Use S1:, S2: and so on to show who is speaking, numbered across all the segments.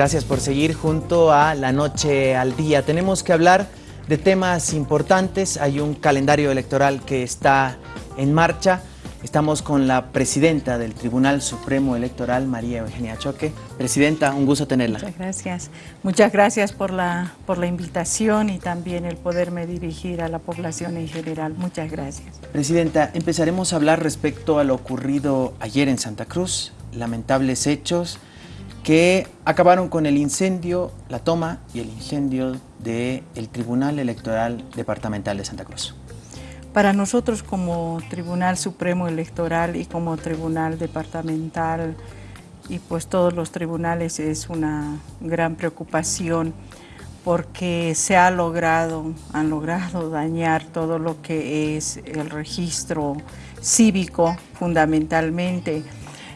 S1: Gracias por seguir junto a La Noche al Día. Tenemos que hablar de temas importantes. Hay un calendario electoral que está en marcha. Estamos con la presidenta del Tribunal Supremo Electoral, María Eugenia Choque. Presidenta, un gusto tenerla.
S2: Muchas gracias. Muchas gracias por la, por la invitación y también el poderme dirigir a la población en general. Muchas gracias.
S1: Presidenta, empezaremos a hablar respecto a lo ocurrido ayer en Santa Cruz. Lamentables hechos que acabaron con el incendio, la toma y el incendio del Tribunal Electoral Departamental de Santa Cruz.
S2: Para nosotros como Tribunal Supremo Electoral y como Tribunal Departamental y pues todos los tribunales es una gran preocupación porque se ha logrado, han logrado dañar todo lo que es el registro cívico fundamentalmente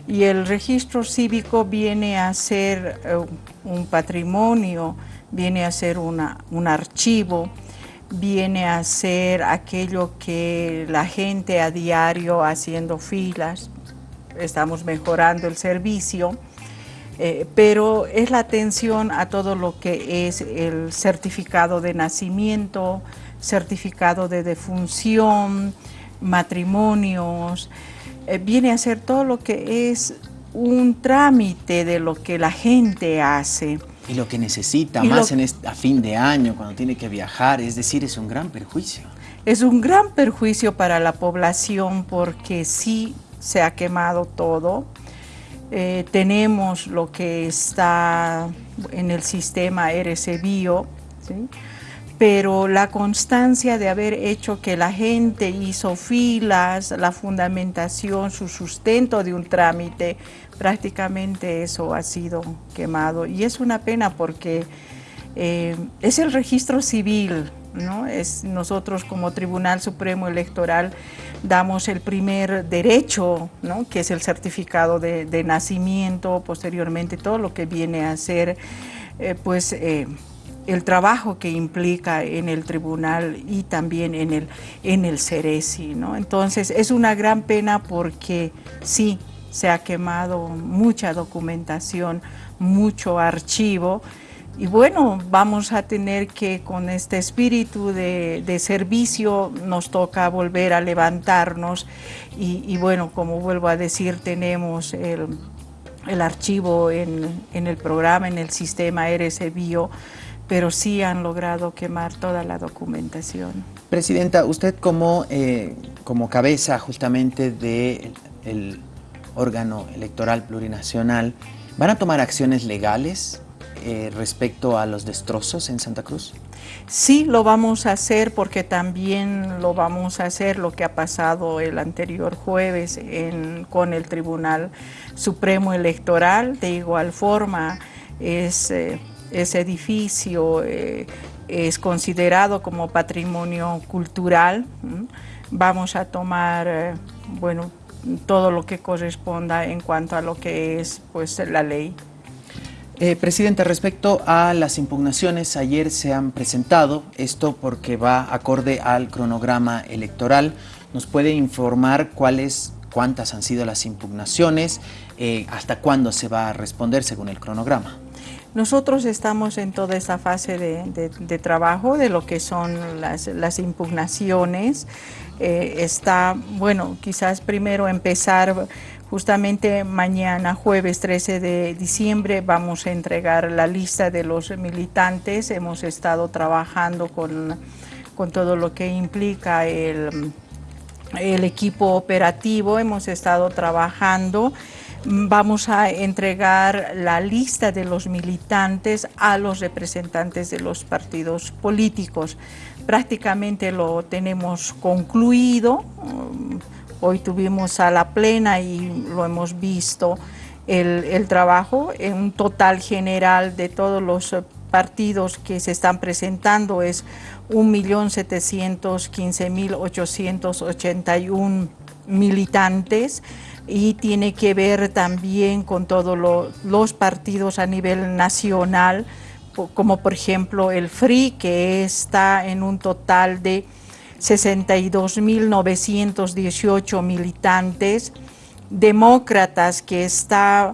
S2: y el registro cívico viene a ser eh, un patrimonio, viene a ser una, un archivo viene a ser aquello que la gente a diario haciendo filas, estamos mejorando el servicio, eh, pero es la atención a todo lo que es el certificado de nacimiento, certificado de defunción, matrimonios, eh, viene a ser todo lo que es un trámite de lo que la gente hace.
S1: Y lo que necesita más en a fin de año, cuando tiene que viajar, es decir, es un gran perjuicio.
S2: Es un gran perjuicio para la población porque sí se ha quemado todo. Eh, tenemos lo que está en el sistema RC Bio, pero la constancia de haber hecho que la gente hizo filas, la fundamentación, su sustento de un trámite, prácticamente eso ha sido quemado. Y es una pena porque eh, es el registro civil, ¿no? Es, nosotros como Tribunal Supremo Electoral damos el primer derecho, ¿no? que es el certificado de, nacimiento, posteriormente todo lo que viene a ser eh, pues, eh, el trabajo que implica en el tribunal y también en el, en el CERESI. ¿no? Entonces es una gran pena porque sí, se ha quemado mucha documentación, mucho archivo, y bueno, vamos a tener que con este espíritu de, servicio nos toca volver a levantarnos y, bueno, como vuelvo a decir, tenemos el, archivo en, el programa, en el sistema RS Bio, pero sí han logrado quemar toda la documentación.
S1: Presidenta, usted como, eh, como cabeza justamente del de órgano electoral plurinacional, ¿van a tomar acciones legales eh, respecto a los destrozos en Santa Cruz?
S2: Sí, lo vamos a hacer porque también lo vamos a hacer lo que ha pasado el anterior jueves con el Tribunal Supremo Electoral. De igual forma, ese edificio eh, es considerado como patrimonio cultural. Vamos a tomar, eh, bueno, todo lo que corresponda en cuanto a lo que es pues, la ley.
S1: Eh, Presidenta, respecto a las impugnaciones, ayer se han presentado, esto porque va acorde al cronograma electoral. ¿Nos puede informar cuáles, cuántas han sido las impugnaciones, eh, hasta cuándo se va a responder según el cronograma?
S2: Nosotros estamos en toda esta fase de, trabajo de lo que son las, impugnaciones. Eh, está, bueno, quizás primero empezar justamente mañana, jueves 13 de diciembre, vamos a entregar la lista de los militantes. Hemos estado trabajando con, con todo lo que implica el, el equipo operativo, hemos estado trabajando vamos a entregar la lista de los militantes a los representantes de los partidos políticos. Prácticamente lo tenemos concluido. Um, hoy tuvimos a la plena y lo hemos visto el, trabajo. En un total general de todos los partidos que se están presentando es 1.715.881 militantes y tiene que ver también con todos los partidos a nivel nacional, como por ejemplo el FRI, que está en un total de 62.918 militantes, Demócratas, que está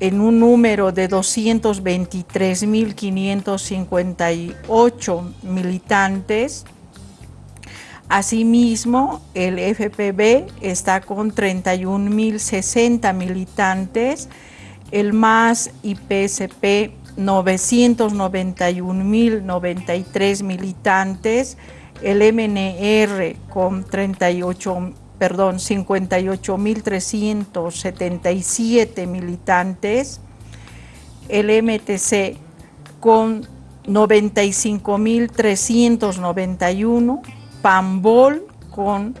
S2: en un número de 223.558 militantes. Asimismo, el FPB está con 31.060 militantes, el MAS y PSP 991.093 militantes, el MNR con 38 perdón, 58.377 militantes, el MTC con 95.391, PAMBOL con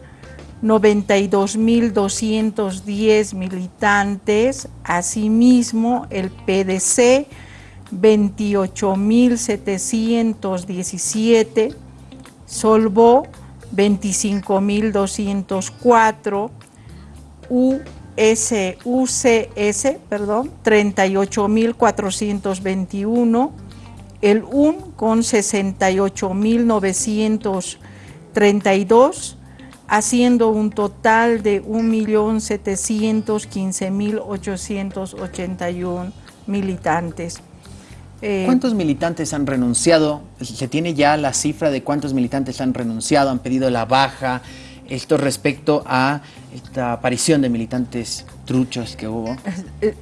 S2: 92.210 militantes, asimismo el PDC 28.717, Solvo 25.204, US, UCS, perdón, 38.421, el UN con 68.932, haciendo un total de 1.715.881 militantes.
S1: Eh, ¿Cuántos militantes han renunciado? ¿Se tiene ya la cifra de cuántos militantes han renunciado, han pedido la baja? Esto respecto a esta aparición de militantes truchos que hubo.
S2: Eh, eh,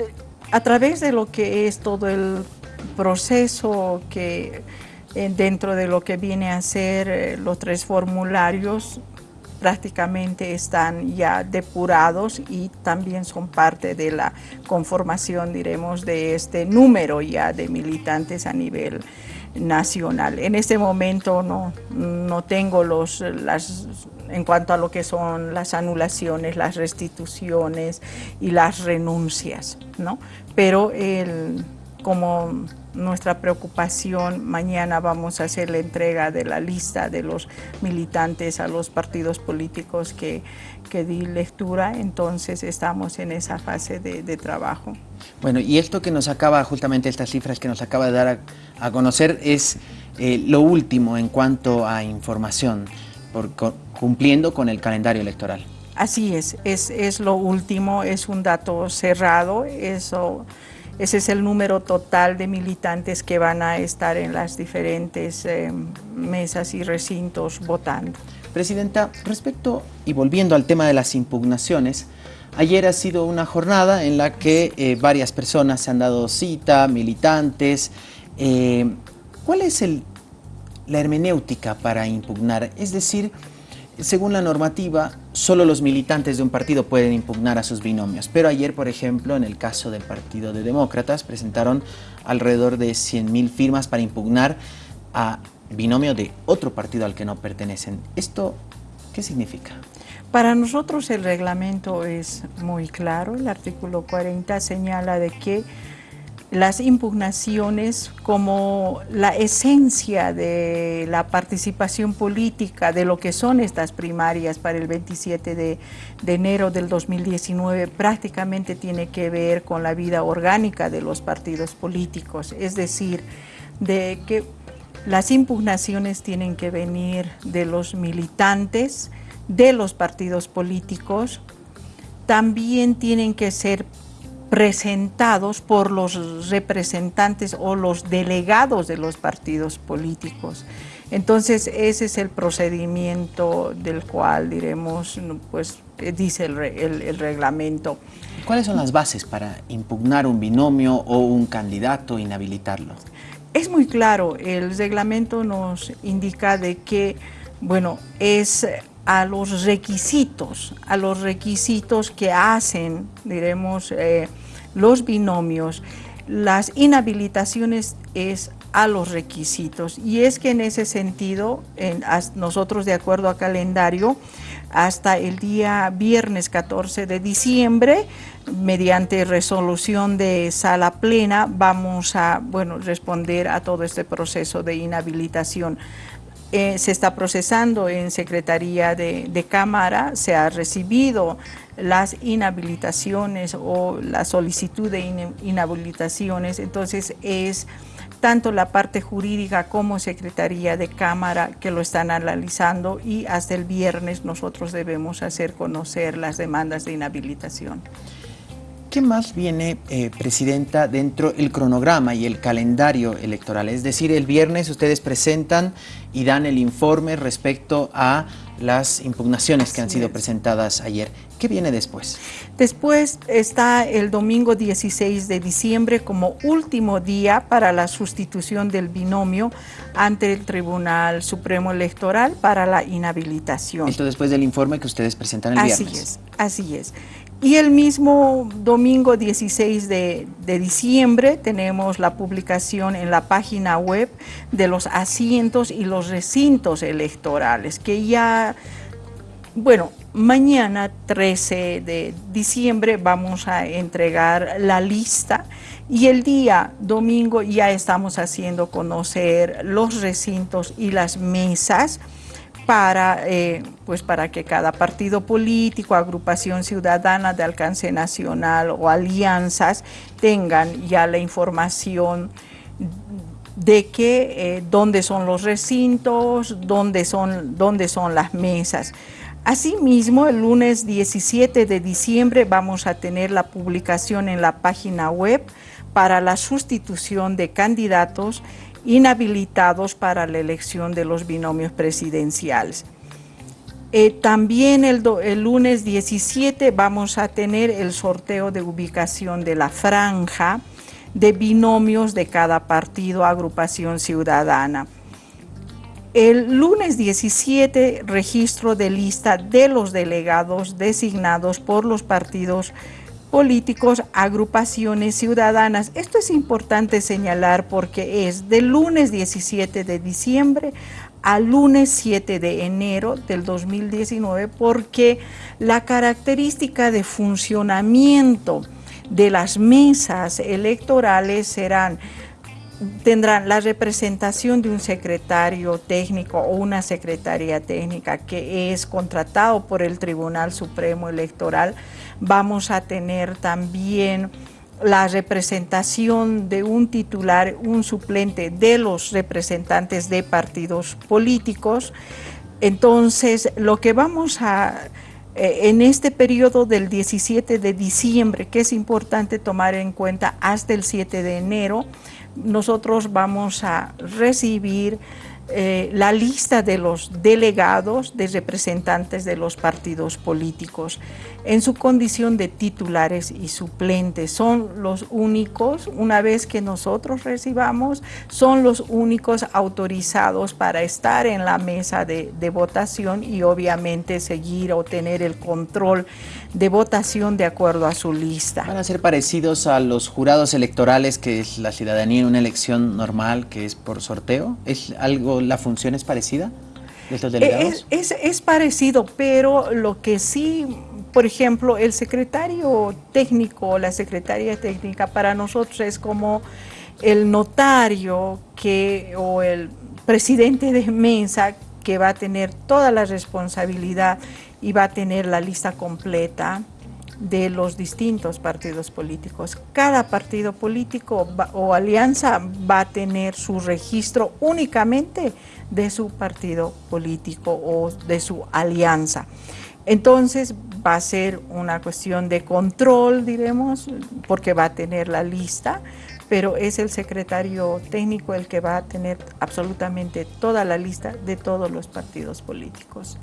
S2: a través de lo que es todo el proceso que dentro de lo que viene a ser los tres formularios, prácticamente están ya depurados y también son parte de la conformación, diremos, de este número ya de militantes a nivel nacional. En este momento no, no tengo los, las, en cuanto a lo que son las anulaciones, las restituciones y las renuncias, ¿no? Pero el, como nuestra preocupación, mañana vamos a hacer la entrega de la lista de los militantes a los partidos políticos que, que di lectura, entonces estamos en esa fase de, trabajo.
S1: Bueno, y esto que nos acaba, justamente estas cifras que nos acaba de dar a, conocer, es eh, lo último en cuanto a información, por, cumpliendo con el calendario electoral.
S2: Así es, es, es lo último, es un dato cerrado, eso ese es el número total de militantes que van a estar en las diferentes eh, mesas y recintos votando.
S1: Presidenta, respecto y volviendo al tema de las impugnaciones, ayer ha sido una jornada en la que eh, varias personas se han dado cita, militantes. Eh, ¿Cuál es el, la hermenéutica para impugnar? Es decir, según la normativa, solo los militantes de un partido pueden impugnar a sus binomios. Pero ayer, por ejemplo, en el caso del Partido de Demócratas, presentaron alrededor de 100.000 firmas para impugnar a binomio de otro partido al que no pertenecen. ¿Esto qué significa?
S2: Para nosotros el reglamento es muy claro. El artículo 40 señala de que las impugnaciones como la esencia de la participación política de lo que son estas primarias para el 27 de, enero del 2019 prácticamente tiene que ver con la vida orgánica de los partidos políticos, es decir, de que las impugnaciones tienen que venir de los militantes, de los partidos políticos, también tienen que ser presentados por los representantes o los delegados de los partidos políticos. Entonces, ese es el procedimiento del cual, diremos, pues dice el, el, reglamento.
S1: ¿Cuáles son las bases para impugnar un binomio o un candidato, inhabilitarlo?
S2: Es muy claro, el reglamento nos indica de que, bueno, es a los requisitos, a los requisitos que hacen, diremos, eh, los binomios. Las inhabilitaciones es a los requisitos y es que en ese sentido, en, nosotros de acuerdo a calendario, hasta el día viernes 14 de diciembre, mediante resolución de sala plena, vamos a bueno, responder a todo este proceso de inhabilitación. Eh, se está procesando en Secretaría de, Cámara, se ha recibido las inhabilitaciones o la solicitud de inhabilitaciones, entonces es tanto la parte jurídica como Secretaría de Cámara que lo están analizando y hasta el viernes nosotros debemos hacer conocer las demandas de inhabilitación.
S1: ¿Qué más viene, eh, Presidenta, dentro del cronograma y el calendario electoral? Es decir, el viernes ustedes presentan y dan el informe respecto a las impugnaciones que han sido presentadas ayer. ¿Qué viene después?
S2: Después está el domingo 16 de diciembre como último día para la sustitución del binomio ante el Tribunal Supremo Electoral para la inhabilitación.
S1: Esto después del informe que ustedes presentan el viernes.
S2: Así es, así es. Y el mismo domingo 16 de, diciembre tenemos la publicación en la página web de los asientos y los recintos electorales, que ya, bueno, mañana 13 de diciembre vamos a entregar la lista y el día domingo ya estamos haciendo conocer los recintos y las mesas para, eh, pues para que cada partido político, agrupación ciudadana de alcance nacional o alianzas tengan ya la información de que eh, dónde son los recintos, dónde son, dónde son las mesas. Asimismo, el lunes 17 de diciembre vamos a tener la publicación en la página web para la sustitución de candidatos inhabilitados para la elección de los binomios presidenciales. Eh, también el, el, lunes 17 vamos a tener el sorteo de ubicación de la franja de binomios de cada partido agrupación ciudadana. El lunes 17 registro de lista de los delegados designados por los partidos políticos, agrupaciones ciudadanas. Esto es importante señalar porque es del lunes 17 de diciembre al lunes 7 de enero del 2019 porque la característica de funcionamiento de las mesas electorales serán tendrán la representación de un secretario técnico o una secretaria técnica que es contratado por el Tribunal Supremo Electoral. Vamos a tener también la representación de un titular, un suplente de los representantes de partidos políticos. Entonces, lo que vamos a eh, en este periodo del 17 de diciembre, que es importante tomar en cuenta hasta el 7 de enero, nosotros vamos a recibir eh, la lista de los delegados, de representantes de los partidos políticos en su condición de titulares y suplentes. Son los únicos, una vez que nosotros recibamos, son los únicos autorizados para estar en la mesa de, de votación y obviamente seguir o tener el control de votación de acuerdo a su lista.
S1: ¿Van a ser parecidos a los jurados electorales que es la ciudadanía en una elección normal que es por sorteo? ¿Es algo, la función es parecida de estos delegados?
S2: Es, es, parecido, pero lo que sí, por ejemplo, el secretario técnico, la secretaria técnica para nosotros es como el notario que, o el presidente de mesa que va a tener toda la responsabilidad y va a tener la lista completa de los distintos partidos políticos. Cada partido político o alianza va a tener su registro únicamente de su partido político o de su alianza. Entonces va a ser una cuestión de control, diremos, porque va a tener la lista, pero es el secretario técnico el que va a tener absolutamente toda la lista de todos los partidos políticos.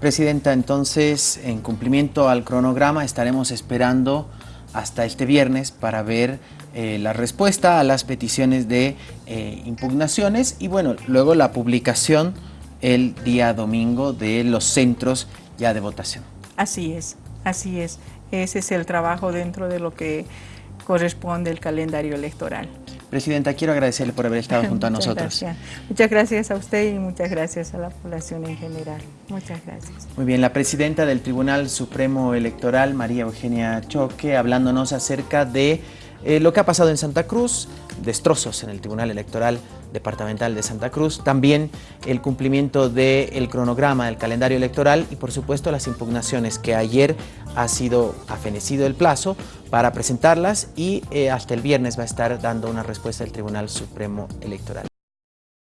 S1: Presidenta, entonces, en cumplimiento al cronograma, estaremos esperando hasta este viernes para ver eh, la respuesta a las peticiones de eh, impugnaciones y bueno, luego la publicación el día domingo de los centros ya de votación.
S2: Así es, así es. Ese es el trabajo dentro de lo que corresponde el calendario electoral.
S1: Presidenta, quiero agradecerle por haber estado junto a nosotros.
S2: Muchas gracias a usted y muchas gracias a la población en general. Muchas gracias.
S1: Muy bien, la presidenta del Tribunal Supremo Electoral, María Eugenia Choque, hablándonos acerca de eh, lo que ha pasado en Santa Cruz, destrozos en el Tribunal Electoral Departamental de Santa Cruz, también el cumplimiento del cronograma del calendario electoral y por supuesto las impugnaciones que ayer ha sido afenecido el plazo para presentarlas y eh, hasta el viernes va a estar dando una respuesta el Tribunal Supremo Electoral.